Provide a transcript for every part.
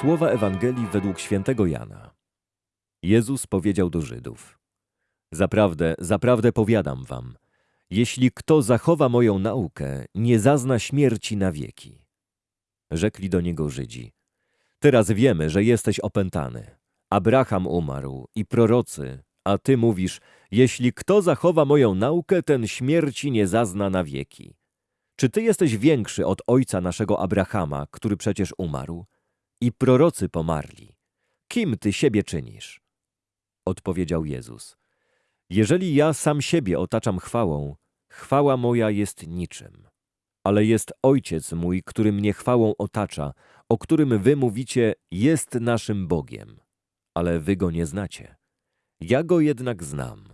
Słowa Ewangelii według świętego Jana. Jezus powiedział do Żydów: Zaprawdę, zaprawdę powiadam wam, jeśli kto zachowa moją naukę, nie zazna śmierci na wieki. Rzekli do niego Żydzi: Teraz wiemy, że jesteś opętany. Abraham umarł i prorocy, a ty mówisz: Jeśli kto zachowa moją naukę, ten śmierci nie zazna na wieki. Czy ty jesteś większy od ojca naszego Abrahama, który przecież umarł? I prorocy pomarli. Kim ty siebie czynisz? Odpowiedział Jezus. Jeżeli ja sam siebie otaczam chwałą, chwała moja jest niczym. Ale jest Ojciec mój, który mnie chwałą otacza, o którym wy mówicie, jest naszym Bogiem. Ale wy go nie znacie. Ja go jednak znam.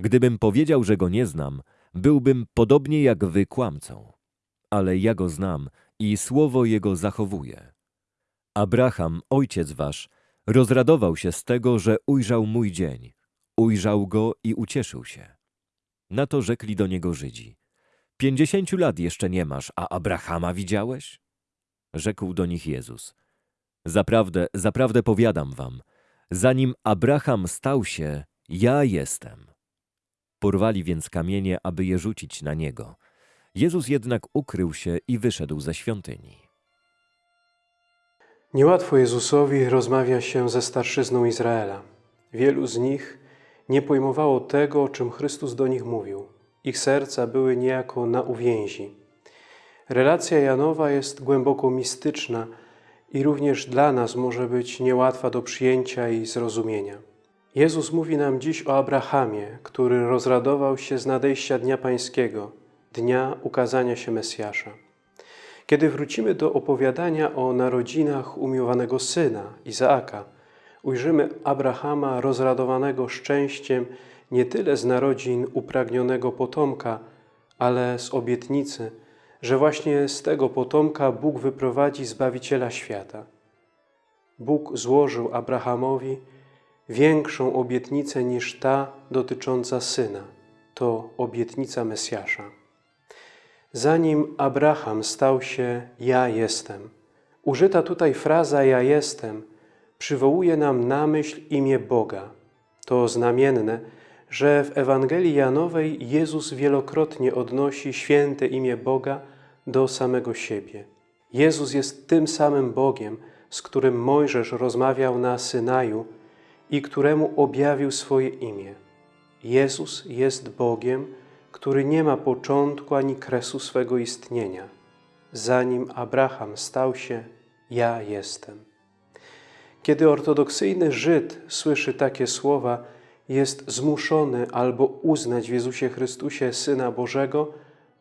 Gdybym powiedział, że go nie znam, byłbym podobnie jak wy kłamcą. Ale ja go znam i słowo jego zachowuję. Abraham, ojciec wasz, rozradował się z tego, że ujrzał mój dzień. Ujrzał go i ucieszył się. Na to rzekli do niego Żydzi. Pięćdziesięciu lat jeszcze nie masz, a Abrahama widziałeś? Rzekł do nich Jezus. Zaprawdę, zaprawdę powiadam wam, zanim Abraham stał się, ja jestem. Porwali więc kamienie, aby je rzucić na niego. Jezus jednak ukrył się i wyszedł ze świątyni. Niełatwo Jezusowi rozmawia się ze starszyzną Izraela. Wielu z nich nie pojmowało tego, o czym Chrystus do nich mówił. Ich serca były niejako na uwięzi. Relacja Janowa jest głęboko mistyczna i również dla nas może być niełatwa do przyjęcia i zrozumienia. Jezus mówi nam dziś o Abrahamie, który rozradował się z nadejścia Dnia Pańskiego, dnia ukazania się Mesjasza. Kiedy wrócimy do opowiadania o narodzinach umiłowanego syna, Izaaka, ujrzymy Abrahama rozradowanego szczęściem nie tyle z narodzin upragnionego potomka, ale z obietnicy, że właśnie z tego potomka Bóg wyprowadzi Zbawiciela świata. Bóg złożył Abrahamowi większą obietnicę niż ta dotycząca syna. To obietnica Mesjasza. Zanim Abraham stał się Ja jestem, użyta tutaj fraza Ja jestem przywołuje nam na myśl imię Boga. To znamienne, że w Ewangelii Janowej Jezus wielokrotnie odnosi święte imię Boga do samego siebie. Jezus jest tym samym Bogiem, z którym Mojżesz rozmawiał na Synaju i któremu objawił swoje imię. Jezus jest Bogiem, który nie ma początku ani kresu swego istnienia. Zanim Abraham stał się, ja jestem. Kiedy ortodoksyjny Żyd słyszy takie słowa, jest zmuszony albo uznać w Jezusie Chrystusie Syna Bożego,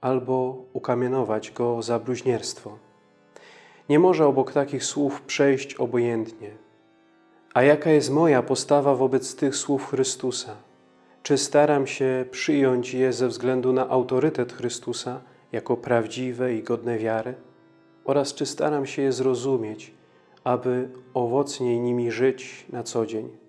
albo ukamienować Go za bluźnierstwo. Nie może obok takich słów przejść obojętnie. A jaka jest moja postawa wobec tych słów Chrystusa? Czy staram się przyjąć je ze względu na autorytet Chrystusa jako prawdziwe i godne wiary? Oraz czy staram się je zrozumieć, aby owocniej nimi żyć na co dzień?